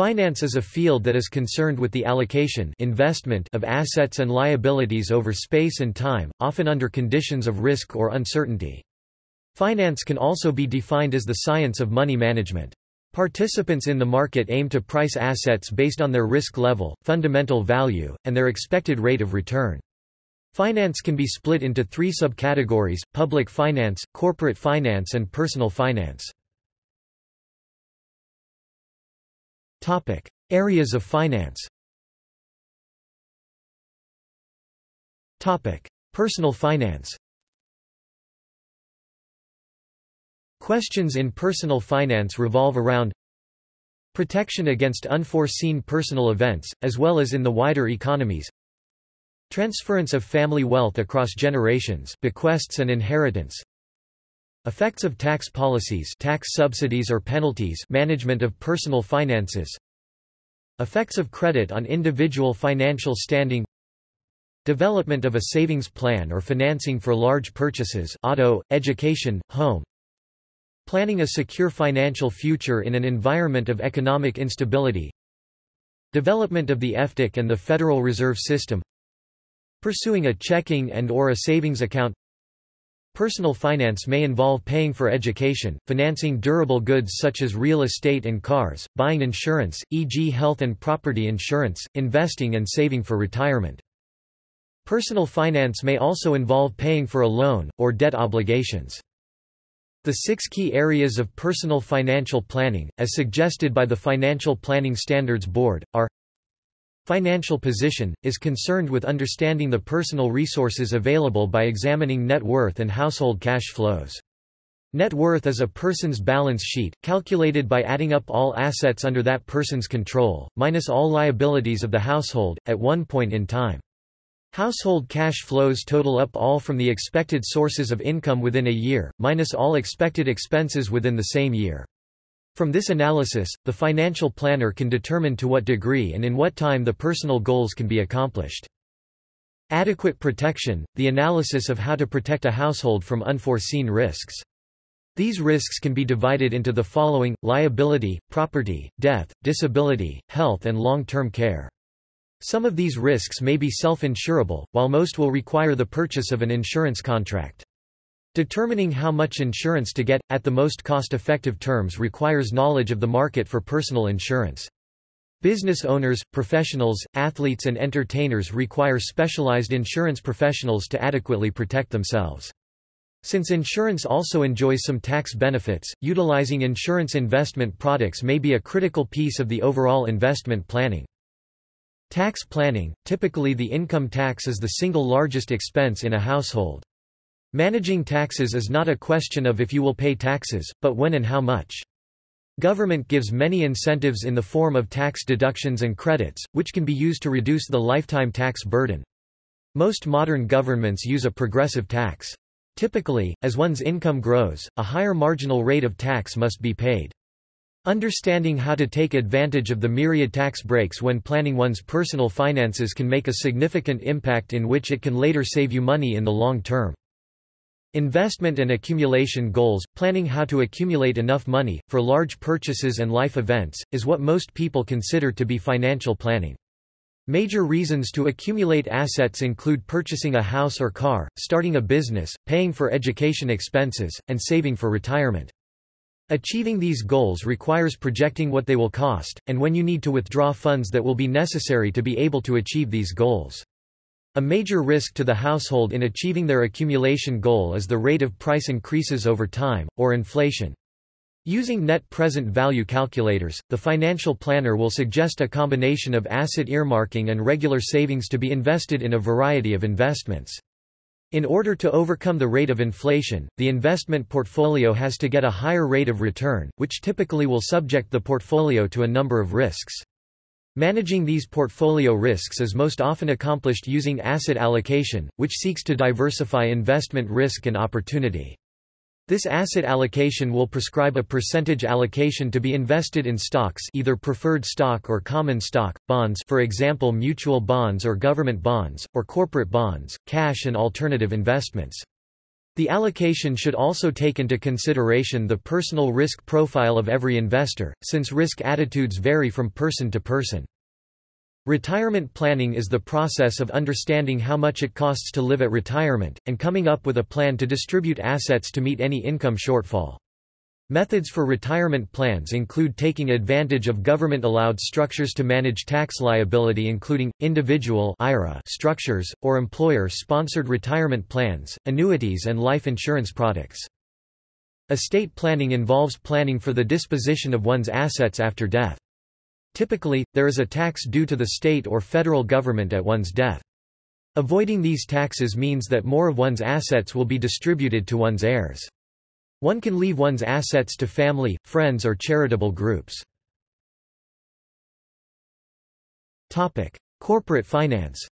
Finance is a field that is concerned with the allocation investment of assets and liabilities over space and time, often under conditions of risk or uncertainty. Finance can also be defined as the science of money management. Participants in the market aim to price assets based on their risk level, fundamental value, and their expected rate of return. Finance can be split into three subcategories, public finance, corporate finance and personal finance. Topic: Areas of finance. Topic: Personal finance. Questions in personal finance revolve around protection against unforeseen personal events, as well as in the wider economies transference of family wealth across generations bequests and inheritance Effects of tax policies tax subsidies or penalties management of personal finances. Effects of credit on individual financial standing. Development of a savings plan or financing for large purchases auto, education, home. Planning a secure financial future in an environment of economic instability. Development of the FDIC and the Federal Reserve System. Pursuing a checking and or a savings account Personal finance may involve paying for education, financing durable goods such as real estate and cars, buying insurance, e.g. health and property insurance, investing and saving for retirement. Personal finance may also involve paying for a loan, or debt obligations. The six key areas of personal financial planning, as suggested by the Financial Planning Standards Board, are Financial position, is concerned with understanding the personal resources available by examining net worth and household cash flows. Net worth is a person's balance sheet, calculated by adding up all assets under that person's control, minus all liabilities of the household, at one point in time. Household cash flows total up all from the expected sources of income within a year, minus all expected expenses within the same year. From this analysis, the financial planner can determine to what degree and in what time the personal goals can be accomplished. Adequate protection – the analysis of how to protect a household from unforeseen risks. These risks can be divided into the following, liability, property, death, disability, health and long-term care. Some of these risks may be self-insurable, while most will require the purchase of an insurance contract. Determining how much insurance to get, at the most cost-effective terms requires knowledge of the market for personal insurance. Business owners, professionals, athletes and entertainers require specialized insurance professionals to adequately protect themselves. Since insurance also enjoys some tax benefits, utilizing insurance investment products may be a critical piece of the overall investment planning. Tax planning – Typically the income tax is the single largest expense in a household. Managing taxes is not a question of if you will pay taxes, but when and how much. Government gives many incentives in the form of tax deductions and credits, which can be used to reduce the lifetime tax burden. Most modern governments use a progressive tax. Typically, as one's income grows, a higher marginal rate of tax must be paid. Understanding how to take advantage of the myriad tax breaks when planning one's personal finances can make a significant impact in which it can later save you money in the long term. Investment and accumulation goals – Planning how to accumulate enough money, for large purchases and life events, is what most people consider to be financial planning. Major reasons to accumulate assets include purchasing a house or car, starting a business, paying for education expenses, and saving for retirement. Achieving these goals requires projecting what they will cost, and when you need to withdraw funds that will be necessary to be able to achieve these goals. A major risk to the household in achieving their accumulation goal is the rate of price increases over time, or inflation. Using net present value calculators, the financial planner will suggest a combination of asset earmarking and regular savings to be invested in a variety of investments. In order to overcome the rate of inflation, the investment portfolio has to get a higher rate of return, which typically will subject the portfolio to a number of risks. Managing these portfolio risks is most often accomplished using asset allocation, which seeks to diversify investment risk and opportunity. This asset allocation will prescribe a percentage allocation to be invested in stocks either preferred stock or common stock, bonds for example mutual bonds or government bonds, or corporate bonds, cash and alternative investments. The allocation should also take into consideration the personal risk profile of every investor, since risk attitudes vary from person to person. Retirement planning is the process of understanding how much it costs to live at retirement, and coming up with a plan to distribute assets to meet any income shortfall. Methods for retirement plans include taking advantage of government-allowed structures to manage tax liability including, individual IRA structures, or employer-sponsored retirement plans, annuities and life insurance products. Estate planning involves planning for the disposition of one's assets after death. Typically, there is a tax due to the state or federal government at one's death. Avoiding these taxes means that more of one's assets will be distributed to one's heirs. One can leave one's assets to family, friends or charitable groups. Topic: Corporate finance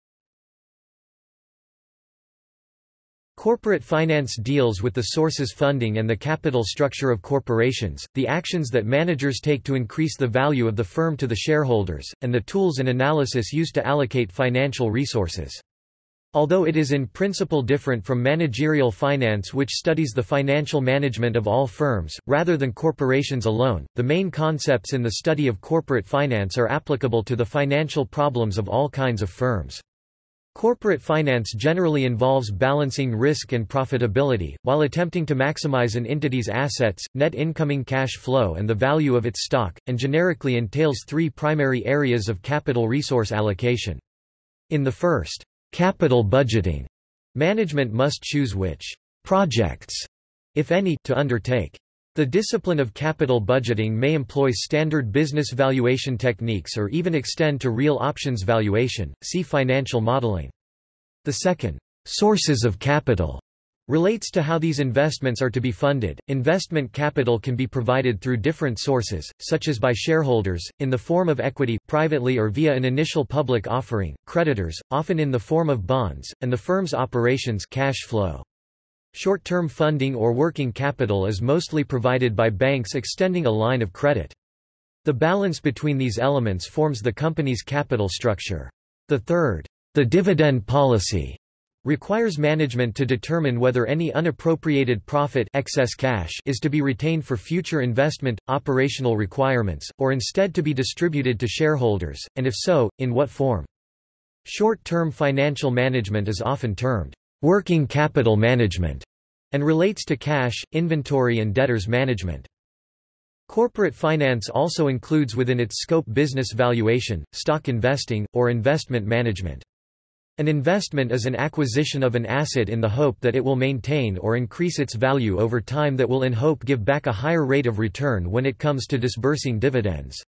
Corporate finance deals with the sources funding and the capital structure of corporations, the actions that managers take to increase the value of the firm to the shareholders, and the tools and analysis used to allocate financial resources. Although it is in principle different from managerial finance which studies the financial management of all firms, rather than corporations alone, the main concepts in the study of corporate finance are applicable to the financial problems of all kinds of firms. Corporate finance generally involves balancing risk and profitability, while attempting to maximize an entity's assets, net incoming cash flow and the value of its stock, and generically entails three primary areas of capital resource allocation. In the first, Capital budgeting. Management must choose which projects, if any, to undertake. The discipline of capital budgeting may employ standard business valuation techniques or even extend to real options valuation. See financial modeling. The second, sources of capital, relates to how these investments are to be funded. Investment capital can be provided through different sources, such as by shareholders, in the form of equity, privately or via an initial public offering, creditors, often in the form of bonds, and the firm's operations cash flow. Short-term funding or working capital is mostly provided by banks extending a line of credit. The balance between these elements forms the company's capital structure. The third, the dividend policy, requires management to determine whether any unappropriated profit excess cash is to be retained for future investment, operational requirements, or instead to be distributed to shareholders, and if so, in what form. Short-term financial management is often termed working capital management and relates to cash, inventory and debtors management. Corporate finance also includes within its scope business valuation, stock investing, or investment management. An investment is an acquisition of an asset in the hope that it will maintain or increase its value over time that will in hope give back a higher rate of return when it comes to disbursing dividends.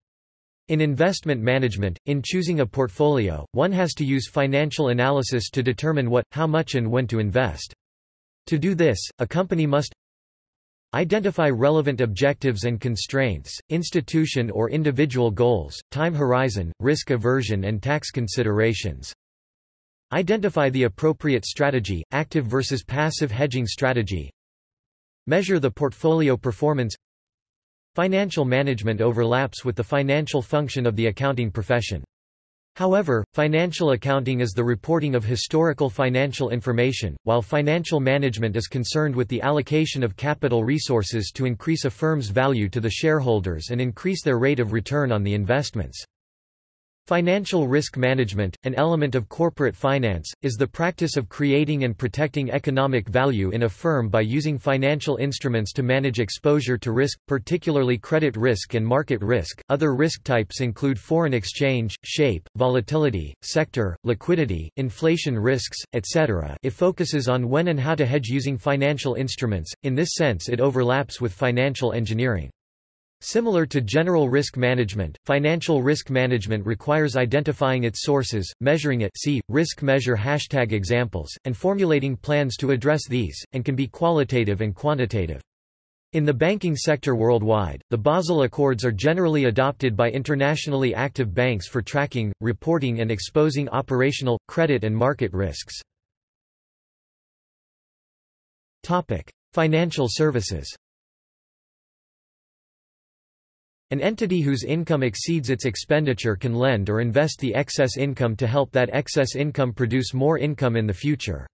In investment management, in choosing a portfolio, one has to use financial analysis to determine what, how much and when to invest. To do this, a company must Identify relevant objectives and constraints, institution or individual goals, time horizon, risk aversion and tax considerations. Identify the appropriate strategy, active versus passive hedging strategy. Measure the portfolio performance. Financial management overlaps with the financial function of the accounting profession. However, financial accounting is the reporting of historical financial information, while financial management is concerned with the allocation of capital resources to increase a firm's value to the shareholders and increase their rate of return on the investments. Financial risk management, an element of corporate finance, is the practice of creating and protecting economic value in a firm by using financial instruments to manage exposure to risk, particularly credit risk and market risk. Other risk types include foreign exchange, shape, volatility, sector, liquidity, inflation risks, etc. It focuses on when and how to hedge using financial instruments. In this sense, it overlaps with financial engineering. Similar to general risk management, financial risk management requires identifying its sources, measuring it see, risk measure hashtag examples, and formulating plans to address these, and can be qualitative and quantitative. In the banking sector worldwide, the Basel Accords are generally adopted by internationally active banks for tracking, reporting and exposing operational, credit and market risks. Financial services An entity whose income exceeds its expenditure can lend or invest the excess income to help that excess income produce more income in the future.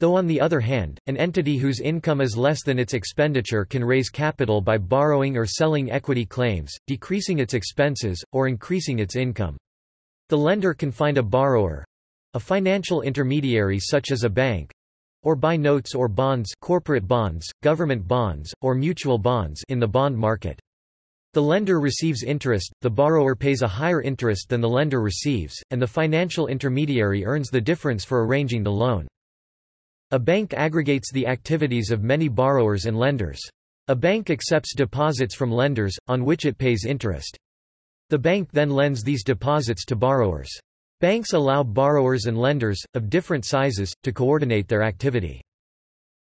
Though on the other hand, an entity whose income is less than its expenditure can raise capital by borrowing or selling equity claims, decreasing its expenses, or increasing its income. The lender can find a borrower—a financial intermediary such as a bank, or buy notes or bonds corporate bonds, government bonds, or mutual bonds in the bond market. The lender receives interest, the borrower pays a higher interest than the lender receives, and the financial intermediary earns the difference for arranging the loan. A bank aggregates the activities of many borrowers and lenders. A bank accepts deposits from lenders, on which it pays interest. The bank then lends these deposits to borrowers. Banks allow borrowers and lenders, of different sizes, to coordinate their activity.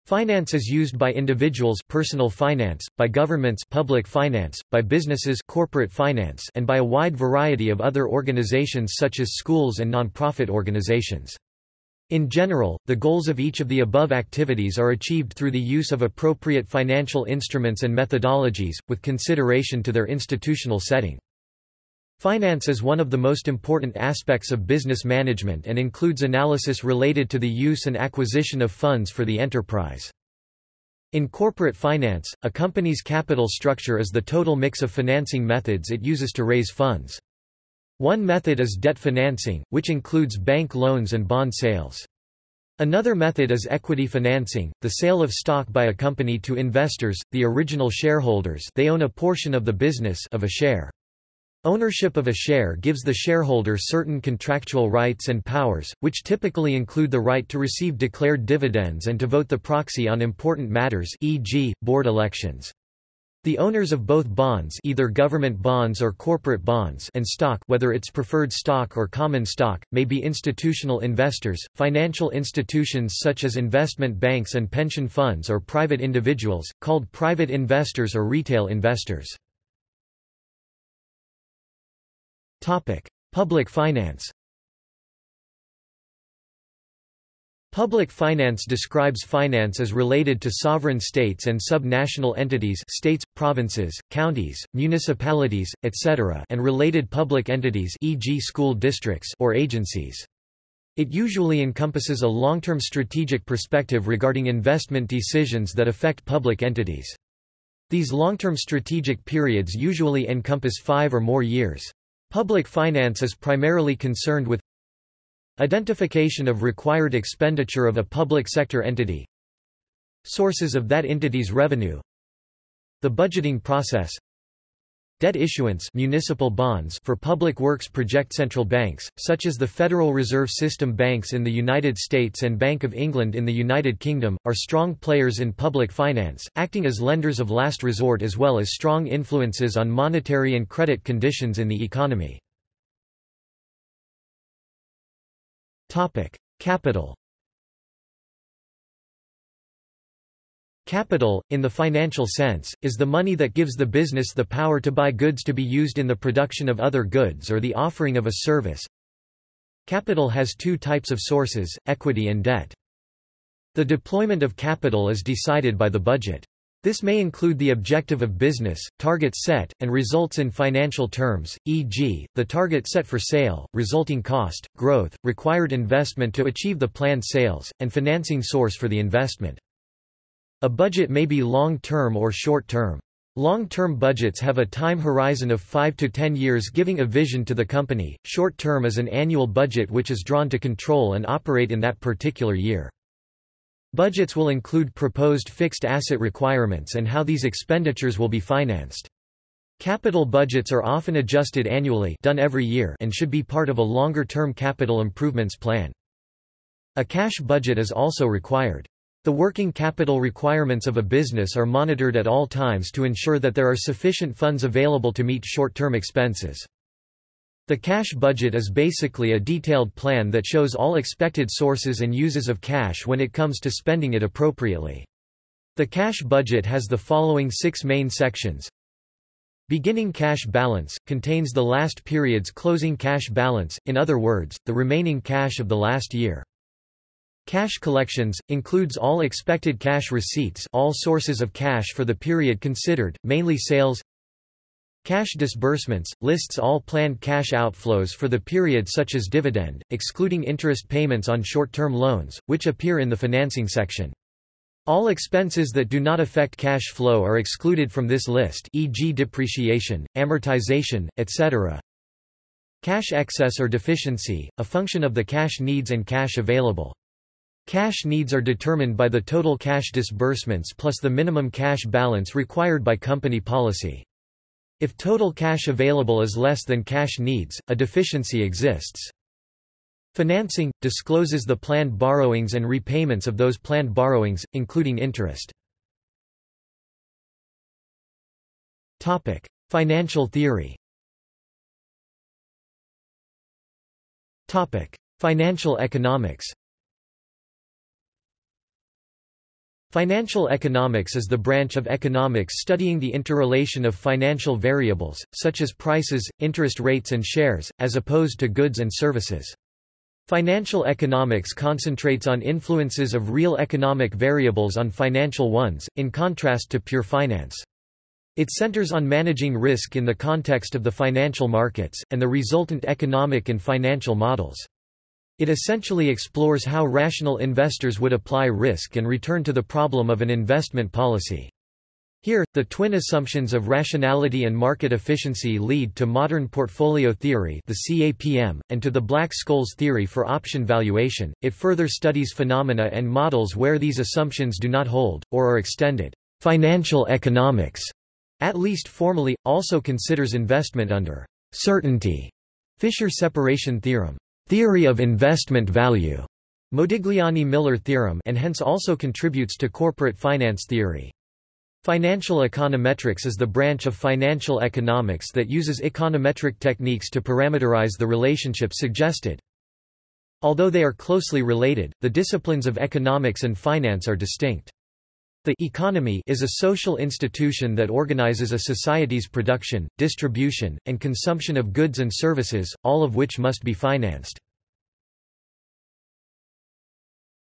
Finance is used by individuals personal finance, by governments public finance, by businesses corporate finance and by a wide variety of other organizations such as schools and non-profit organizations. In general, the goals of each of the above activities are achieved through the use of appropriate financial instruments and methodologies, with consideration to their institutional setting. Finance is one of the most important aspects of business management and includes analysis related to the use and acquisition of funds for the enterprise. In corporate finance, a company's capital structure is the total mix of financing methods it uses to raise funds. One method is debt financing, which includes bank loans and bond sales. Another method is equity financing, the sale of stock by a company to investors, the original shareholders they own a portion of the business of a share. Ownership of a share gives the shareholder certain contractual rights and powers, which typically include the right to receive declared dividends and to vote the proxy on important matters e.g., board elections. The owners of both bonds either government bonds or corporate bonds and stock whether it's preferred stock or common stock, may be institutional investors, financial institutions such as investment banks and pension funds or private individuals, called private investors or retail investors. Public finance Public finance describes finance as related to sovereign states and sub-national entities states, provinces, counties, municipalities, etc. and related public entities e.g. school districts or agencies. It usually encompasses a long-term strategic perspective regarding investment decisions that affect public entities. These long-term strategic periods usually encompass five or more years. Public finance is primarily concerned with Identification of required expenditure of a public sector entity Sources of that entity's revenue The budgeting process Debt issuance municipal bonds for public works project central banks, such as the Federal Reserve System banks in the United States and Bank of England in the United Kingdom, are strong players in public finance, acting as lenders of last resort as well as strong influences on monetary and credit conditions in the economy. Topic: Capital. Capital, in the financial sense, is the money that gives the business the power to buy goods to be used in the production of other goods or the offering of a service. Capital has two types of sources, equity and debt. The deployment of capital is decided by the budget. This may include the objective of business, targets set, and results in financial terms, e.g., the target set for sale, resulting cost, growth, required investment to achieve the planned sales, and financing source for the investment. A budget may be long-term or short-term. Long-term budgets have a time horizon of 5 to 10 years giving a vision to the company, short-term is an annual budget which is drawn to control and operate in that particular year. Budgets will include proposed fixed asset requirements and how these expenditures will be financed. Capital budgets are often adjusted annually done every year and should be part of a longer-term capital improvements plan. A cash budget is also required. The working capital requirements of a business are monitored at all times to ensure that there are sufficient funds available to meet short-term expenses. The cash budget is basically a detailed plan that shows all expected sources and uses of cash when it comes to spending it appropriately. The cash budget has the following six main sections. Beginning cash balance, contains the last period's closing cash balance, in other words, the remaining cash of the last year. Cash collections, includes all expected cash receipts all sources of cash for the period considered, mainly sales Cash disbursements, lists all planned cash outflows for the period such as dividend, excluding interest payments on short-term loans, which appear in the financing section. All expenses that do not affect cash flow are excluded from this list e.g. depreciation, amortization, etc. Cash excess or deficiency, a function of the cash needs and cash available. Cash needs are determined by the total cash disbursements plus the minimum cash balance required by company policy. If total cash available is less than cash needs, a deficiency exists. Financing – discloses the planned borrowings and repayments of those planned borrowings, including interest. Financial theory Financial economics Financial economics is the branch of economics studying the interrelation of financial variables, such as prices, interest rates and shares, as opposed to goods and services. Financial economics concentrates on influences of real economic variables on financial ones, in contrast to pure finance. It centers on managing risk in the context of the financial markets, and the resultant economic and financial models. It essentially explores how rational investors would apply risk and return to the problem of an investment policy. Here, the twin assumptions of rationality and market efficiency lead to modern portfolio theory the CAPM, and to the Black-Scholes theory for option valuation. It further studies phenomena and models where these assumptions do not hold, or are extended. Financial economics, at least formally, also considers investment under certainty Fisher separation theorem theory of investment value, Modigliani-Miller theorem and hence also contributes to corporate finance theory. Financial econometrics is the branch of financial economics that uses econometric techniques to parameterize the relationship suggested. Although they are closely related, the disciplines of economics and finance are distinct. The economy is a social institution that organizes a society's production, distribution, and consumption of goods and services, all of which must be financed.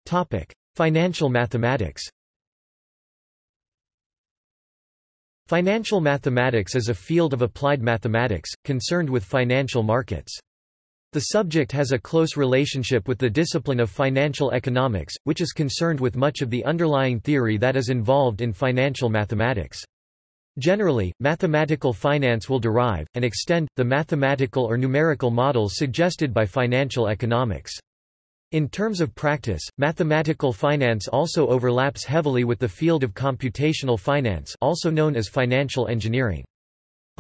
Topic: Financial mathematics Financial mathematics is a field of applied mathematics, concerned with financial markets. The subject has a close relationship with the discipline of financial economics, which is concerned with much of the underlying theory that is involved in financial mathematics. Generally, mathematical finance will derive, and extend, the mathematical or numerical models suggested by financial economics. In terms of practice, mathematical finance also overlaps heavily with the field of computational finance also known as financial engineering.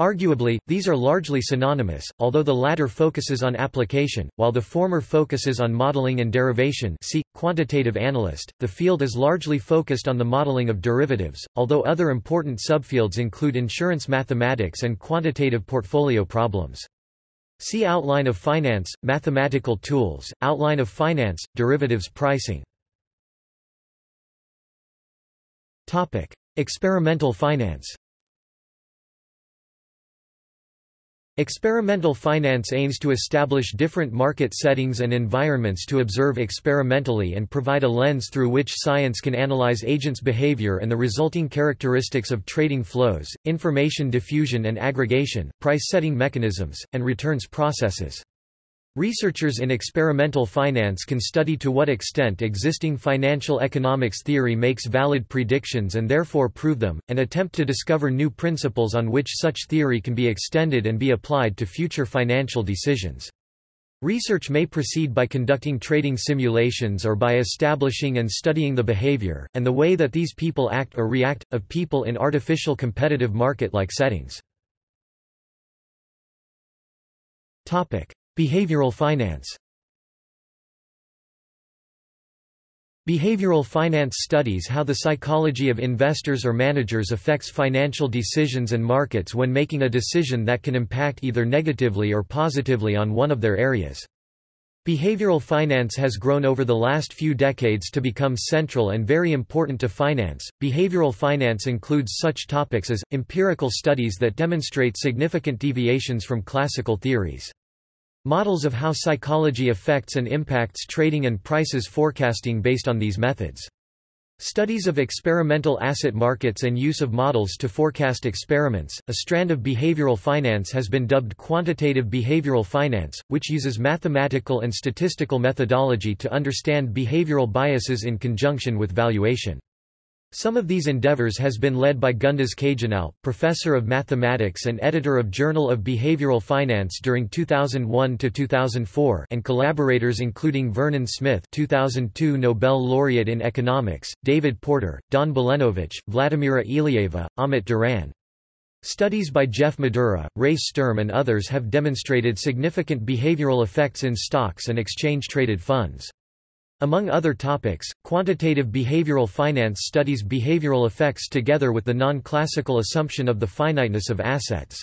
Arguably, these are largely synonymous, although the latter focuses on application, while the former focuses on modeling and derivation see, quantitative analyst. The field is largely focused on the modeling of derivatives, although other important subfields include insurance mathematics and quantitative portfolio problems. See Outline of Finance, Mathematical Tools, Outline of Finance, Derivatives Pricing. Experimental finance Experimental finance aims to establish different market settings and environments to observe experimentally and provide a lens through which science can analyze agents' behavior and the resulting characteristics of trading flows, information diffusion and aggregation, price-setting mechanisms, and returns processes. Researchers in experimental finance can study to what extent existing financial economics theory makes valid predictions and therefore prove them, and attempt to discover new principles on which such theory can be extended and be applied to future financial decisions. Research may proceed by conducting trading simulations or by establishing and studying the behavior, and the way that these people act or react, of people in artificial competitive market-like settings. Behavioral finance Behavioral finance studies how the psychology of investors or managers affects financial decisions and markets when making a decision that can impact either negatively or positively on one of their areas. Behavioral finance has grown over the last few decades to become central and very important to finance. Behavioral finance includes such topics as empirical studies that demonstrate significant deviations from classical theories. Models of how psychology affects and impacts trading and prices forecasting based on these methods. Studies of experimental asset markets and use of models to forecast experiments. A strand of behavioral finance has been dubbed quantitative behavioral finance, which uses mathematical and statistical methodology to understand behavioral biases in conjunction with valuation. Some of these endeavors has been led by Gunduz Caginalp, professor of mathematics and editor of Journal of Behavioral Finance during 2001 to 2004, and collaborators including Vernon Smith 2002 Nobel laureate in economics, David Porter, Don Balenovich, Vladimira Ilieva, Ahmet Duran. Studies by Jeff Madura, Ray Sturm and others have demonstrated significant behavioral effects in stocks and exchange-traded funds. Among other topics, quantitative behavioral finance studies behavioral effects together with the non-classical assumption of the finiteness of assets.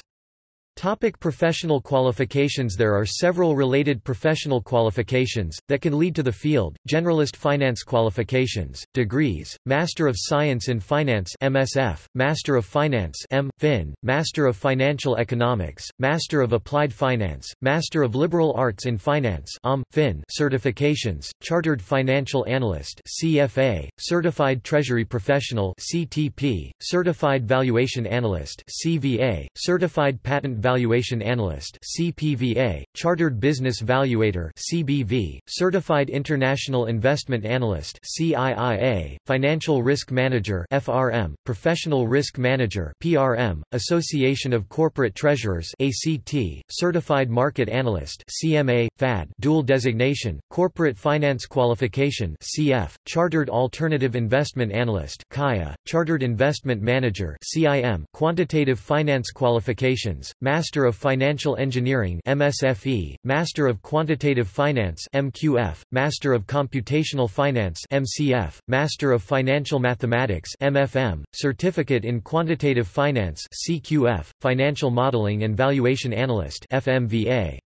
Topic professional qualifications There are several related professional qualifications, that can lead to the field, generalist finance qualifications, degrees, Master of Science in Finance MSF, Master of Finance M. Fin, Master of Financial Economics, Master of Applied Finance, Master of Liberal Arts in Finance OM, fin certifications, Chartered Financial Analyst CFA, Certified Treasury Professional CTP, Certified Valuation Analyst CVA, Certified Patent Valuation Analyst CPVA, Chartered Business Valuator CBV, Certified International Investment Analyst CIIA, Financial Risk Manager FRM, Professional Risk Manager PRM, Association of Corporate Treasurers ACT, Certified Market Analyst CMA, FAD dual designation, Corporate Finance Qualification CF, Chartered Alternative Investment Analyst CAIA, Chartered Investment Manager CIM, Quantitative Finance Qualifications, Master of Financial Engineering MSFE, Master of Quantitative Finance MQF, Master of Computational Finance MCF, Master of Financial Mathematics MFM, Certificate in Quantitative Finance CQF, Financial Modeling and Valuation Analyst FMVA.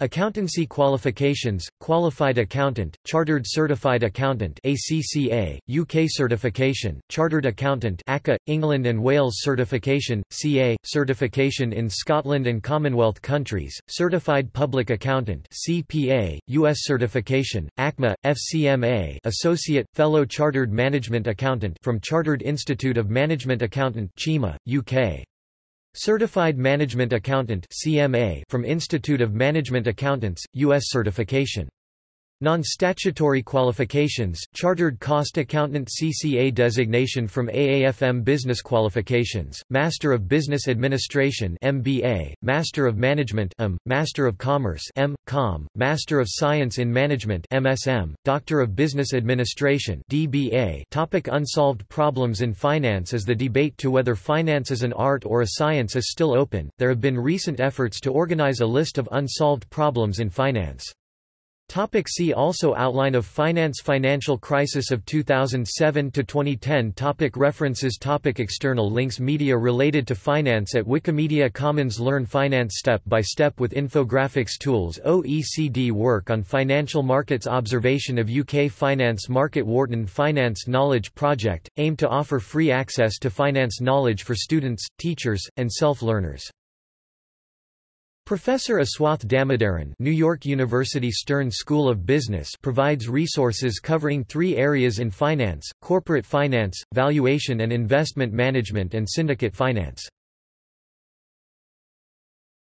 Accountancy qualifications, Qualified Accountant, Chartered Certified Accountant ACCA, UK Certification, Chartered Accountant ACA, England and Wales Certification, CA, Certification in Scotland and Commonwealth countries, Certified Public Accountant CPA, US Certification, ACMA, FCMA Associate, Fellow Chartered Management Accountant from Chartered Institute of Management Accountant CIMA, UK. Certified Management Accountant CMA from Institute of Management Accountants, U.S. certification. Non-statutory qualifications, Chartered Cost Accountant CCA designation from AAFM Business Qualifications, Master of Business Administration MBA, Master of Management M, Master of Commerce M, Com, Master of Science in Management MSM, Doctor of Business Administration DBA Topic Unsolved problems in finance As the debate to whether finance is an art or a science is still open, there have been recent efforts to organize a list of unsolved problems in finance. Topic see also Outline of finance Financial crisis of 2007 to 2010 topic References topic External links Media related to finance at Wikimedia Commons Learn finance step by step with infographics tools OECD work on financial markets Observation of UK finance market Wharton Finance Knowledge Project, aim to offer free access to finance knowledge for students, teachers, and self-learners Professor Aswath Damodaran New York University Stern School of Business provides resources covering three areas in finance, corporate finance, valuation and investment management and syndicate finance.